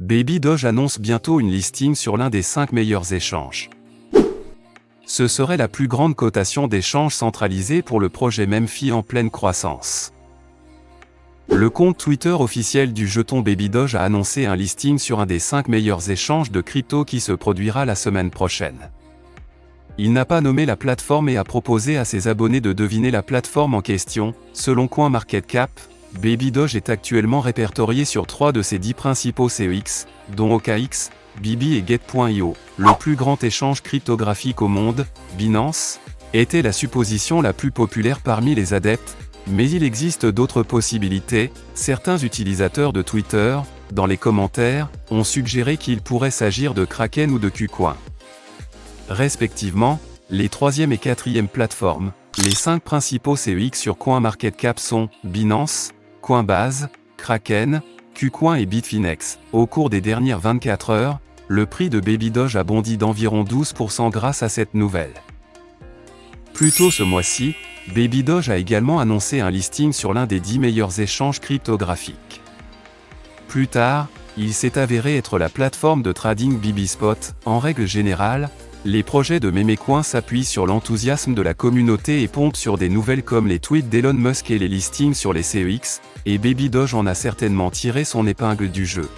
Baby Doge annonce bientôt une listing sur l'un des 5 meilleurs échanges. Ce serait la plus grande cotation d'échanges centralisés pour le projet Memphis en pleine croissance. Le compte Twitter officiel du jeton Baby Doge a annoncé un listing sur un des 5 meilleurs échanges de crypto qui se produira la semaine prochaine. Il n'a pas nommé la plateforme et a proposé à ses abonnés de deviner la plateforme en question, selon CoinMarketCap, Baby Doge est actuellement répertorié sur trois de ses dix principaux CEX, dont OKX, Bibi et Get.io. Le plus grand échange cryptographique au monde, Binance, était la supposition la plus populaire parmi les adeptes, mais il existe d'autres possibilités. Certains utilisateurs de Twitter, dans les commentaires, ont suggéré qu'il pourrait s'agir de Kraken ou de KuCoin. Respectivement, les troisième et quatrième plateformes, les cinq principaux CEX sur CoinMarketCap sont Binance, Coinbase, Kraken, KuCoin et Bitfinex. Au cours des dernières 24 heures, le prix de Baby Doge a bondi d'environ 12% grâce à cette nouvelle. Plus tôt ce mois-ci, Baby Doge a également annoncé un listing sur l'un des 10 meilleurs échanges cryptographiques. Plus tard, il s'est avéré être la plateforme de trading BBSpot. En règle générale, les projets de Memecoin s'appuient sur l'enthousiasme de la communauté et pompent sur des nouvelles comme les tweets d'Elon Musk et les listings sur les CEX, et Baby Doge en a certainement tiré son épingle du jeu.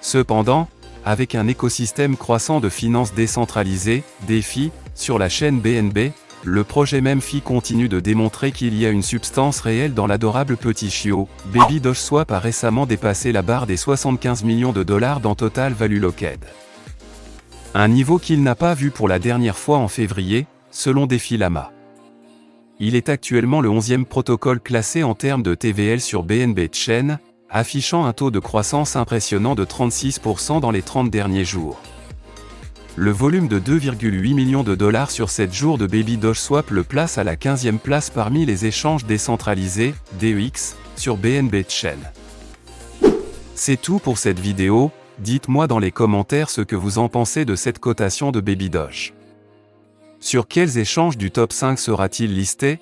Cependant, avec un écosystème croissant de finances décentralisées, DeFi, sur la chaîne BNB, le projet Memphis continue de démontrer qu'il y a une substance réelle dans l'adorable petit chiot. Baby Doge Swap a récemment dépassé la barre des 75 millions de dollars dans Total Value Locked. Un niveau qu'il n'a pas vu pour la dernière fois en février, selon Lama. Il est actuellement le 11e protocole classé en termes de TVL sur BNB Chain, affichant un taux de croissance impressionnant de 36% dans les 30 derniers jours. Le volume de 2,8 millions de dollars sur 7 jours de Baby Doge Swap le place à la 15e place parmi les échanges décentralisés, DEX, sur BNB Chain. C'est tout pour cette vidéo, Dites-moi dans les commentaires ce que vous en pensez de cette cotation de Baby Doge. Sur quels échanges du top 5 sera-t-il listé?